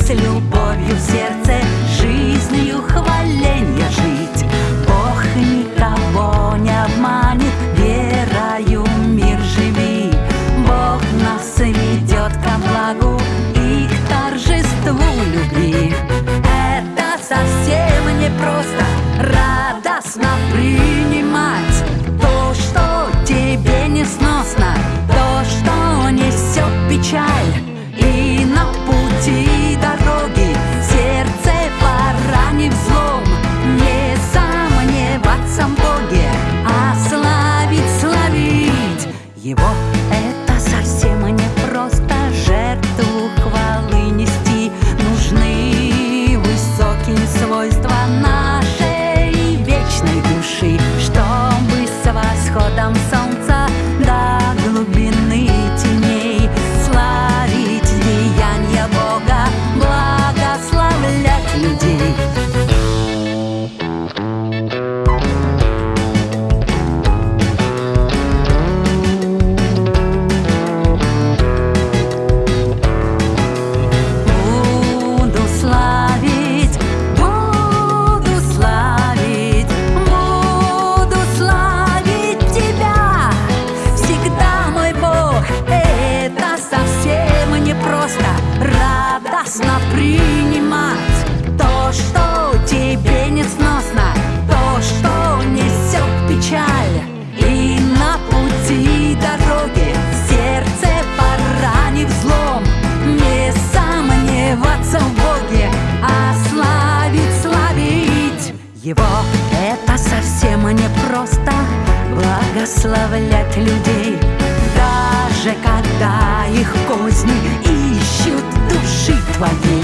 с любовью в сердце Жизнью хваления жить. Бог никого не обманет Верою мир живи. Бог нас ведет ко благу И к торжеству любви. Это совсем не просто благословлять людей его Это совсем не просто Благословлять людей Даже когда их козни Ищут души твои.